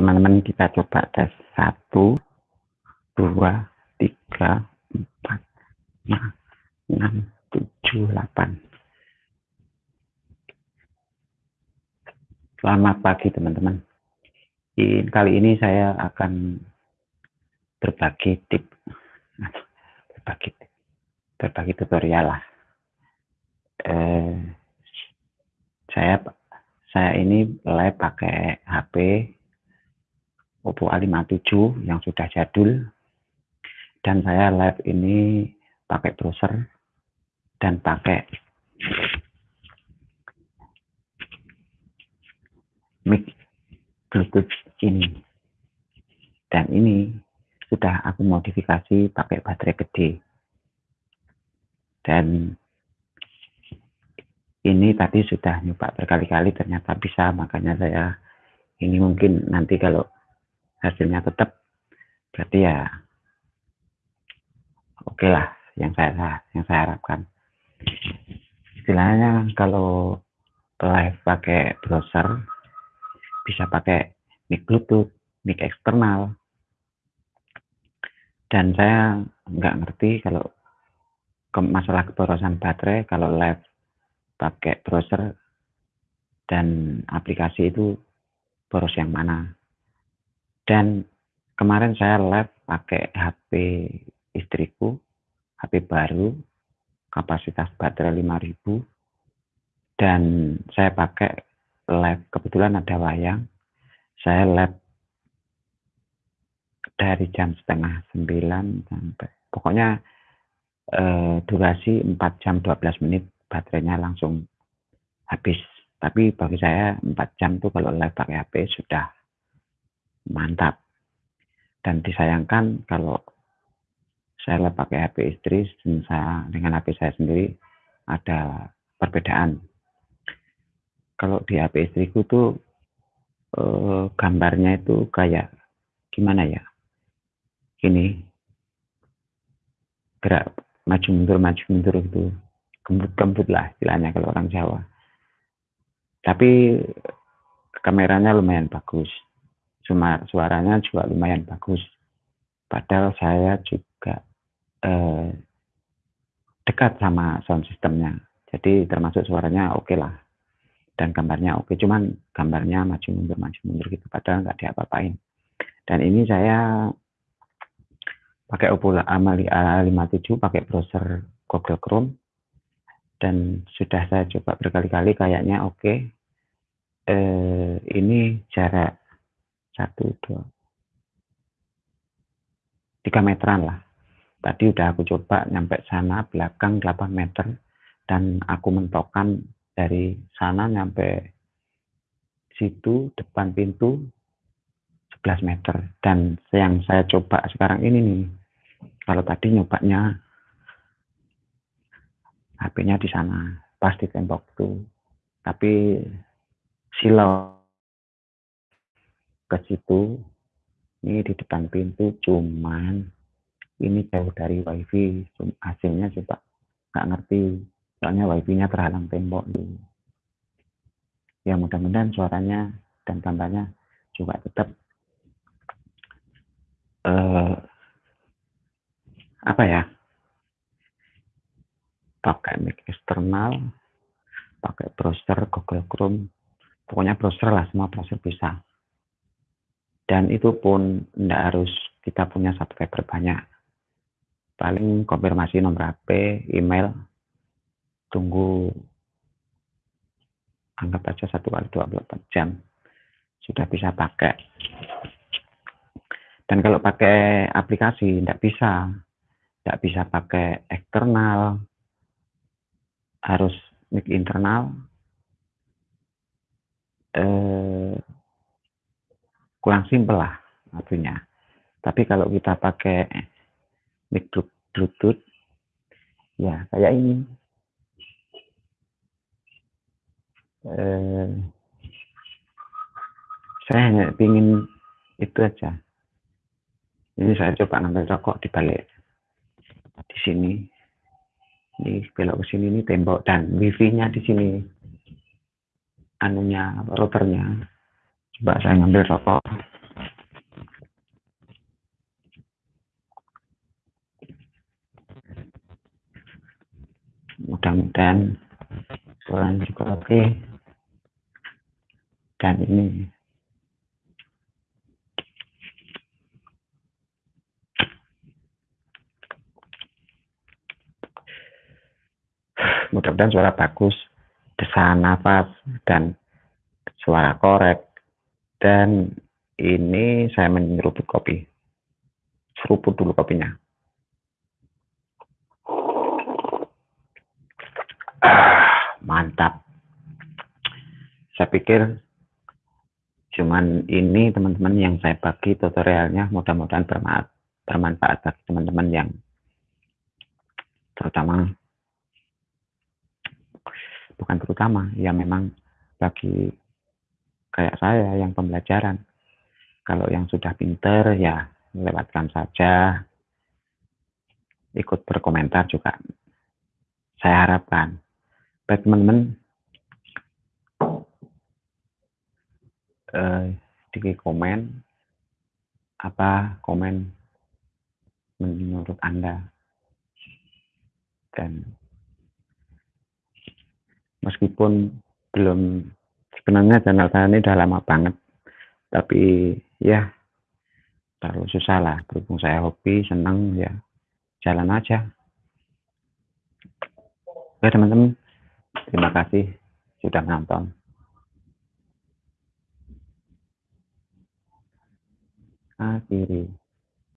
teman-teman kita coba tes satu dua tiga empat lima enam tujuh delapan. Selamat pagi teman-teman. Kali ini saya akan berbagi tip berbagi berbagi tutorial lah. Eh, saya saya ini live pakai HP Oppo A57 yang sudah jadul. Dan saya live ini pakai browser dan pakai mic bluetooth ini. Dan ini sudah aku modifikasi pakai baterai gede. Dan ini tadi sudah nyoba berkali-kali ternyata bisa. Makanya saya ini mungkin nanti kalau hasilnya tetap berarti ya oke okay lah yang saya yang saya harapkan. Istilahnya kalau live pakai browser bisa pakai mic bluetooth mic eksternal. Dan saya nggak ngerti kalau ke masalah keborosan baterai kalau live pakai browser dan aplikasi itu boros yang mana dan kemarin saya live pakai HP istriku, HP baru, kapasitas baterai 5000 dan saya pakai live kebetulan ada wayang. Saya live dari jam setengah 9 sampai pokoknya eh, durasi 4 jam 12 menit baterainya langsung habis. Tapi bagi saya 4 jam tuh kalau live pakai HP sudah mantap. Dan disayangkan kalau saya pakai HP istri dan saya dengan HP saya sendiri ada perbedaan. Kalau di HP istriku tuh eh, gambarnya itu kayak gimana ya? Gini, gerak maju mundur maju mundur itu kembut-kembut lah istilahnya kalau orang Jawa. Tapi kameranya lumayan bagus suaranya juga lumayan bagus. Padahal saya juga eh, dekat sama sound systemnya. Jadi termasuk suaranya oke okay lah. Dan gambarnya oke. Okay. Cuman gambarnya maju mundur maju mundur gitu. Padahal nggak diapa-apain. Dan ini saya pakai Oppo A57 pakai browser Google Chrome dan sudah saya coba berkali-kali kayaknya oke okay. eh, ini jarak satu dua. Tiga meteran lah. Tadi udah aku coba nyampe sana belakang 8 meter. Dan aku mentokkan dari sana nyampe situ depan pintu 11 meter. Dan yang saya coba sekarang ini nih kalau tadi nyobanya HP-nya di sana pas di tembok tuh. Tapi silau ke situ. Ini di depan pintu cuman ini jauh dari wifi. Hasilnya coba nggak ngerti. Soalnya wifi-nya terhalang tembok dulu ya mudah-mudahan suaranya dan gambarnya juga tetap uh, apa ya? Pakai mic eksternal pakai browser Google Chrome. Pokoknya browser lah semua browser bisa dan itu pun tidak harus kita punya subscriber banyak. Paling konfirmasi nomor HP email tunggu anggap aja satu kali 24 jam sudah bisa pakai. Dan kalau pakai aplikasi tidak bisa tidak bisa pakai eksternal harus mic internal eh, kurang simpel lah artinya. Tapi kalau kita pakai mic Bluetooth, ya kayak ini. Eh, saya hanya ingin itu aja. Ini saya coba ngambil rokok di balik di sini. Ini belok ke sini ini tembok dan wifi-nya di sini. Anunya routernya coba saya ngambil rokok mudah-mudahan kurang juga oke dan ini. Mudah-mudahan suara bagus desahan nafas dan suara korek dan ini saya menyeruput kopi. Seruput dulu kopinya. Ah, mantap. Saya pikir cuman ini teman-teman yang saya bagi tutorialnya mudah-mudahan bermanfaat bagi teman-teman yang terutama bukan terutama ya memang bagi kayak saya yang pembelajaran. Kalau yang sudah pinter ya lewatkan saja. Ikut berkomentar juga. Saya harapkan. Baik teman-teman. Eh, di komen. Apa komen menurut anda? Dan meskipun belum sebenarnya channel saya ini udah lama banget. Tapi ya terlalu susah lah. Berhubung saya hobi senang ya jalan aja. Oke teman-teman. Terima kasih sudah menonton akhiri